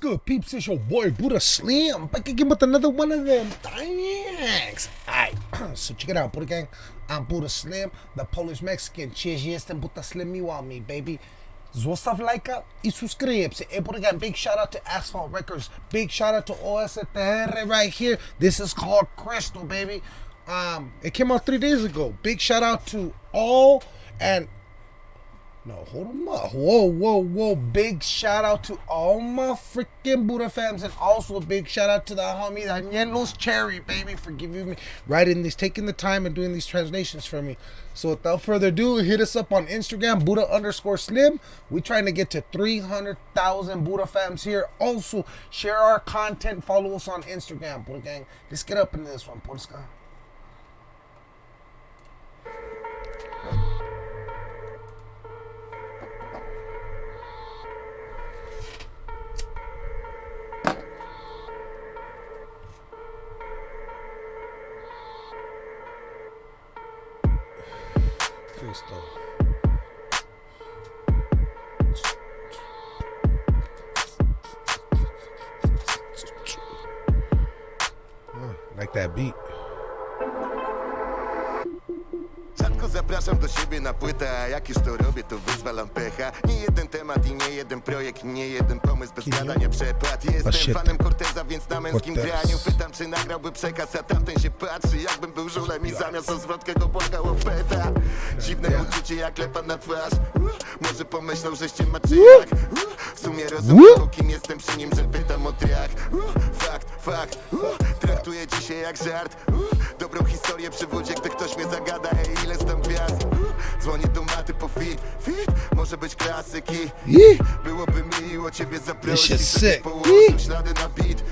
Good, peeps? It's your boy Buddha Slim back again with another one of them. Thanks. Alright, so check it out, Buddha Gang. I'm Buddha Slim, the Polish Mexican. Cheers, jestem Buddha Slim, you want me, baby. Zostaw lajka i subscribe. Hey, Buddha Gang, big shout out to Asfalt Records. Big shout out to OSTR right here. This is called Crystal, baby. Um, it came out three days ago. Big shout out to all and no, hold them up. Whoa, whoa, whoa. Big shout out to all my freaking Buddha fams. And also a big shout out to the homie Danielos Cherry, baby, for giving me writing these, taking the time and doing these translations for me. So without further ado, hit us up on Instagram, Buddha underscore slim. we trying to get to 300,000 Buddha fams here. Also, share our content. Follow us on Instagram, Buddha Gang. Let's get up into this one, Buddha Cristo. Ah, like that beat. Zapraszam do siebie na płytę, a jak już to robię, to wyzwalam pecha. Nie jeden temat i nie jeden projekt, nie jeden pomysł bez gadania przepłat. Jestem fanem Corteza, więc na męskim graniu pytam, czy nagrałby przekaz, a tamten się patrzy Jakbym był żulem i zamiast o zwrotkę go błagał o peta. Dziwne uczucie jak lepa na twarz. Może pomyślał, że się ma czy jak W sumie rozumiem, kim jestem przy nim, że pytam o triach. Fakt, fakt, dzisiaj jak żart. Dobrą historię przywódzie, gdy ktoś mnie zagada. Ej, ile tam gwiazd? Dzwonię do maty po fit, fit. Może być klasyki Byłoby miło ciebie zaprosić Żebyś położył ślady na beat.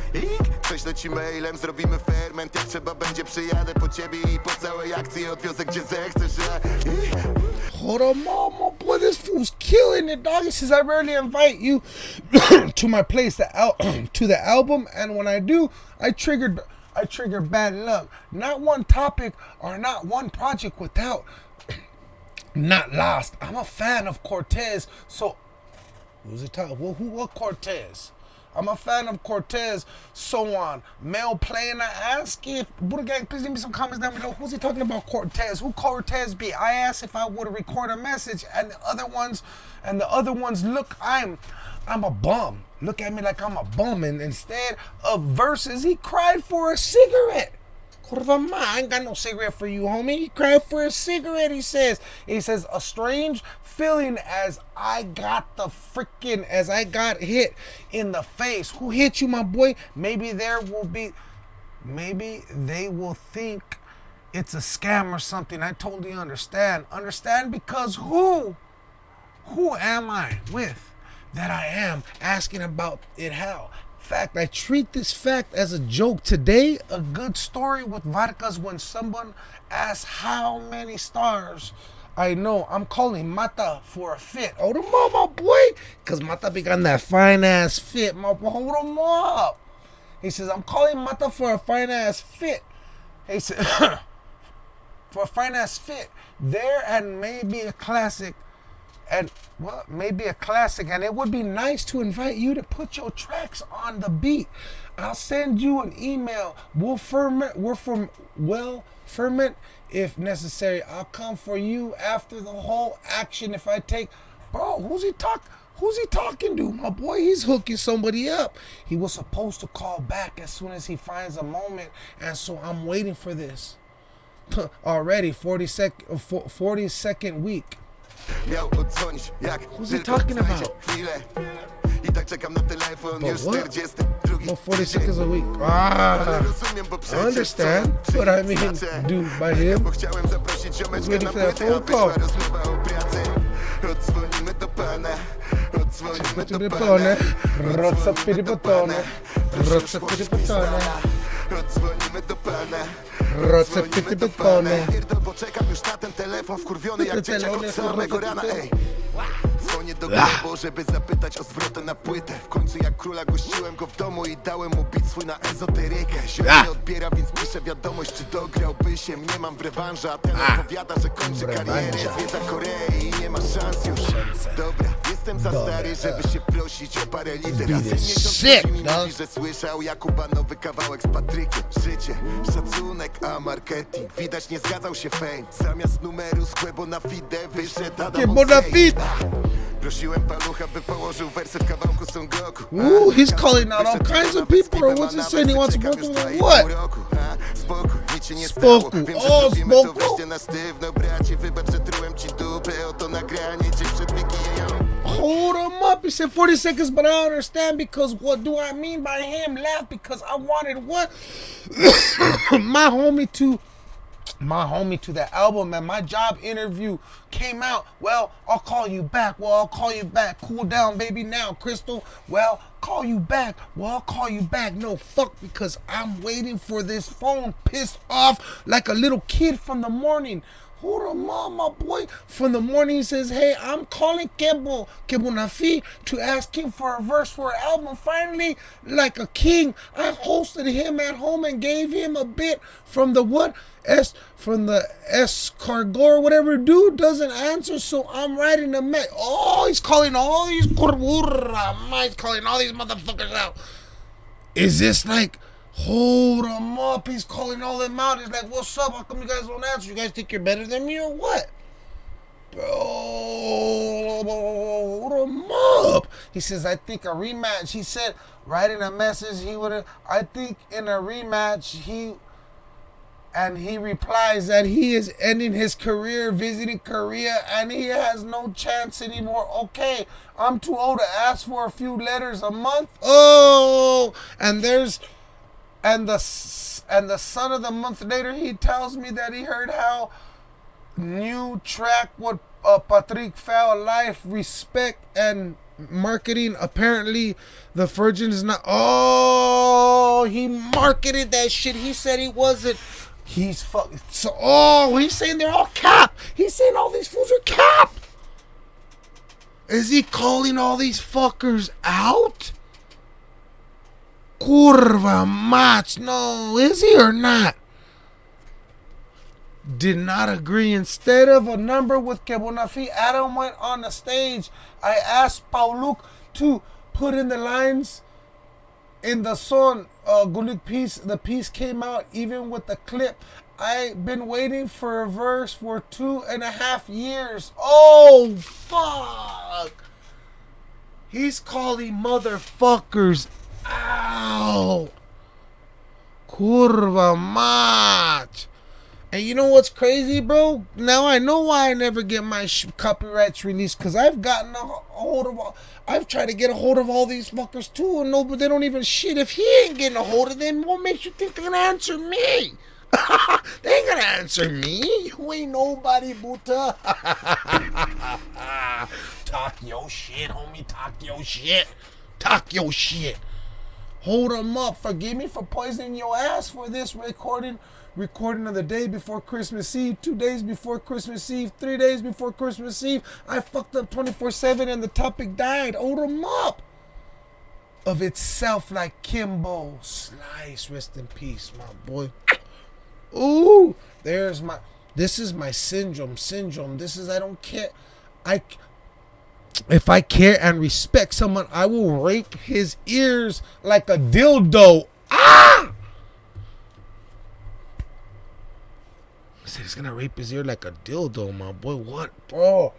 Prześlę ci mailem, zrobimy ferment Jak trzeba będzie przyjadę po ciebie I po całej akcji odwiozę gdzie zechcesz. Hold on, mama, boy, this fool's killing it, dog. He says I rarely invite you to my place, the al to the album, and when I do, I triggered I trigger bad luck. Not one topic or not one project without not lost. I'm a fan of Cortez, so who's it talking? Well, who what Cortez? I'm a fan of Cortez, so on. Male playing, I ask if Buddha Gang, please leave me some comments down below. Who's he talking about Cortez? Who Cortez be? I asked if I would record a message, and the other ones, and the other ones, look, I'm I'm a bum. Look at me like I'm a bum. And instead of verses, he cried for a cigarette. I ain't got no cigarette for you, homie. He cried for a cigarette, he says. He says, a strange feeling as I got the freaking, as I got hit in the face. Who hit you, my boy? Maybe there will be, maybe they will think it's a scam or something. I totally understand. Understand because who? Who am I with? That I am asking about it how. Fact, I treat this fact as a joke. Today, a good story with Vargas when someone asks how many stars I know. I'm calling Mata for a fit. Hold him up, my boy. Because Mata began that fine ass fit. My boy, hold him up. He says, I'm calling Mata for a fine ass fit. He said, for a fine ass fit. There and maybe a classic and well, maybe a classic. And it would be nice to invite you to put your tracks on the beat. I'll send you an email. We'll ferment. We're from well ferment if necessary. I'll come for you after the whole action. If I take, bro, who's he talk? Who's he talking to? My boy, he's hooking somebody up. He was supposed to call back as soon as he finds a moment, and so I'm waiting for this. Already 40 sec 40 second week. Miał odzwonić jak Who's he talking about? chwilę. I tak czekam na telefon But już what? 42 No, 40 seconds a. Week. Ah, I understand? what I mean, dude, by him. Bo chciałem zaprosić ziomeczkę waiting na for that płytę, a phone call. wyszła rozmowa o pracy. Odzwonimy do pana. Odzwonimy do pana. rozza piripotone, piripotone, Odzwonimy do pana Recepty typowe. Pierdol, bo czekam już na ten telefon wkurwiony jak dzieciak od samego rana, ej. Dzwonię do Globo, żeby zapytać o zwrotę na płytę. W końcu jak króla gościłem go w domu i dałem mu beat swój na ezoterykę. Ziom nie odbiera, więc piszę wiadomość, czy dograłby się. Nie mam w rewanża, a ten odpowiada, że kończy karierę. Zwiedza Korei i nie ma szans już. Dobra, jestem za stary, żeby się prosić o parę liter. A syn miesiąc mi mówi, że słyszał Jakuba nowy kawałek z Patrykiem. Życie, szacunek, a marketing. Widać nie zgadzał się fame. Zamiast numeru z Quebo na fide wyszedł Adam na Oxlade. feed. Prosiłem palucha, by położył wersy kawałku Son Goku Ooh, he's calling out all kinds of people, or what's he saying? He wants to work with them? What? Spoko, nic się nie stało Wiem, że O, robimy to spoko. na sztywno Bracie, wybacz, że trułem ci dupę Oto nagranie, dzień przed Hold him up. He said 40 seconds, but I don't understand because what do I mean by him? Laugh because I wanted what? my homie to my homie to the album and my job interview came out. Well, I'll call you back. Well, I'll call you back. Cool down, baby. Now, Crystal. Well, call you back. Well, I'll call you back. No, fuck, because I'm waiting for this phone pissed off like a little kid from the morning. Hold on, my boy. From the morning, he says, Hey, I'm calling Kebo, Kebo Nafi, to ask him for a verse for an album. Finally, like a king, I hosted him at home and gave him a bit from the what? S from the S escargot, whatever dude doesn't answer, so I'm writing a me. Oh, he's calling all these he's calling all these motherfuckers out. Is this like hold him up? He's calling all them out. He's like, What's up? How come you guys don't answer? You guys think you're better than me or what? Bro, hold him up. He says, I think a rematch. He said, writing a message, he would have, I think in a rematch, he, and he replies that he is ending his career visiting Korea and he has no chance anymore. Okay, I'm too old to ask for a few letters a month. Oh, and there's, and the, and the son of the month later, he tells me that he heard how new track what uh, Patrick Foul Life Respect and Marketing. Apparently, the Virgin is not. Oh, he marketed that shit. He said he wasn't. He's fuck. So, oh, he's saying they're all cap. He's saying all these fools are cap. Is he calling all these fuckers out? Curva match. No, is he or not? did not agree. Instead of a number with Kebonafi, Adam went on the stage. I asked Pauluk to put in the lines in the song uh, Gulik piece. The piece came out even with the clip. I've been waiting for a verse for two and a half years. Oh, fuck. He's calling motherfuckers out. Curva match. And you know what's crazy, bro? Now I know why I never get my copyrights released because I've gotten a, a hold of, all, I've tried to get a hold of all these fuckers too, and no, but they don't even shit. If he ain't getting a hold of them, what makes you think they're gonna answer me? they ain't gonna answer me. You ain't nobody, Buta. Talk your shit, homie. Talk your shit. Talk your shit. Hold them up. Forgive me for poisoning your ass for this recording. Recording of the day before Christmas Eve, two days before Christmas Eve, three days before Christmas Eve. I fucked up 24 7 and the topic died. Hold them up. Of itself, like Kimbo. Slice, rest in peace, my boy. Ooh, there's my. This is my syndrome. Syndrome. This is, I don't care. I if I care and respect someone, I will rape his ears like a dildo. Ah! He said he's gonna rape his ear like a dildo, my boy. What, bro?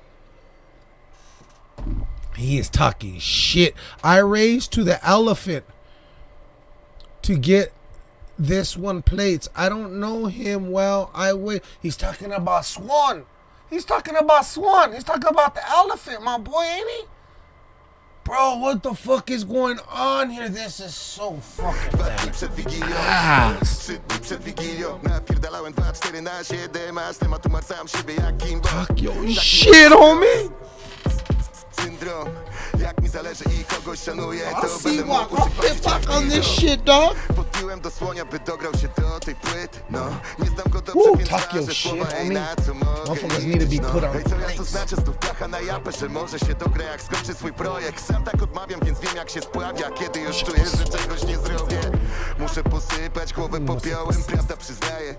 He is talking shit. I raised to the elephant to get this one plates. I don't know him well. I wait. He's talking about Swan. He's talking about Swan. He's talking about the elephant, my boy, ain't he? Bro, what the fuck is going on here? This is so fucking bad. Ah. Trzy dni przed Wigilią Napierdalałem 2-4 na 7 A z tematu marcałem siebie jak Kimbo Fuck your shit, homie. Syndrom Jak mi zależy i kogoś szanuję To see będę why. mógł I uczyć fuck on this shit, dog. Podpiłem do słonia, by dograł się do tej płyty. No, nie znam go dobrze, Woo, więc shit, słowa Ej, na co mogę liczyć, put on Ej, co ja to znaczy? Stów placha na japę, że może się dogra jak skończy swój projekt. Sam tak odmawiam, więc wiem jak się spławia Kiedy już czuję, że czegoś nie zrobię Muszę posypać głowę popiołem, prawda przyznaję.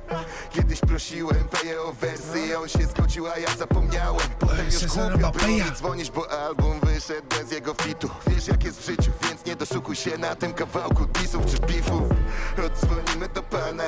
Kiedyś prosiłem Peję o wersy i on się zgodził, a ja zapomniałem już Cezara głupio było Bapeja. mi dzwonić, bo album wyszedł bez jego fitu Wiesz jak jest w życiu, więc nie doszukuj się na tym kawałku disów czy beefów Odzwonimy do pana,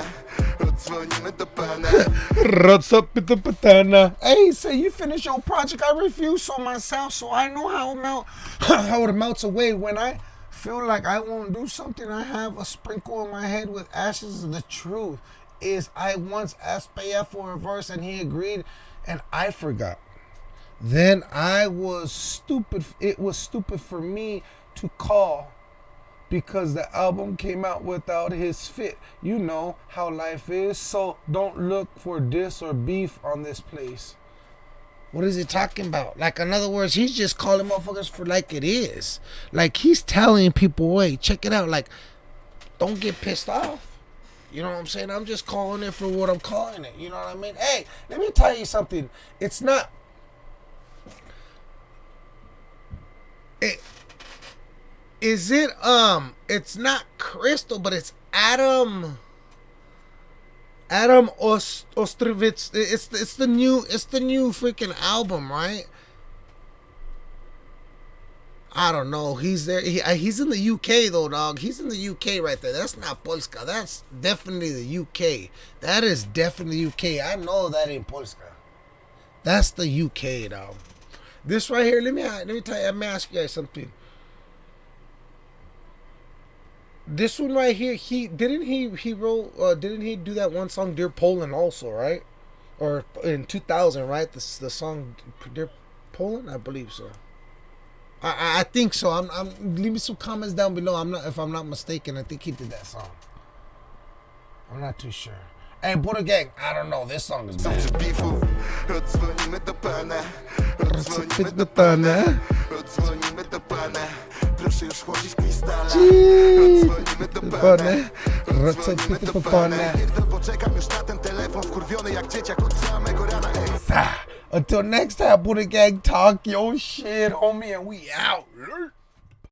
odzwonimy do pana What's up with the? Hey, say you finish your project. I refuse on myself, so I know how it melt, how it melts away when I feel like I won't do something. I have a sprinkle in my head with ashes. The truth is, I once asked Paya for a verse, and he agreed, and I forgot. Then I was stupid. It was stupid for me to call because the album came out without his fit. You know how life is, so don't look for diss or beef on this place. What is he talking about? Like, in other words, he's just calling motherfuckers for like it is. Like, he's telling people, wait, check it out. Like, don't get pissed off. You know what I'm saying? I'm just calling it for what I'm calling it. You know what I mean? Hey, let me tell you something. It's not. It, is it um it's not crystal but it's adam adam Ost- ostrovitz it's it's the new it's the new freaking album right I don't know. He's there. He, uh, he's in the UK though, dog. He's in the UK right there. That's not Polska. That's definitely the UK. That is definitely UK. I know that ain't Polska. That's the UK, dog. This right here. Let me let me tell you. Let me ask you guys something. This one right here, he didn't he he wrote uh, didn't he do that one song Dear Poland also right, or in two thousand right the the song Dear Poland I believe so. I, I think so. I'm, I'm leave me some comments down below. I'm not if I'm not mistaken. I think he did that song. I'm not too sure. Hey, Buddha Gang, I don't know. This song is bad. Odzwonimy do pana, odzwonimy do pana. Odzwonimy do pana Proszę już chłodzić krystale Jeez. Odzwonimy do pana. Odzwonimy do pana Pierdol, czekam już na ten telefon Wkurwiony jak dzieciak od samego rana Ej, Until next time, Buddha Gang, talk your shit, homie, and we out.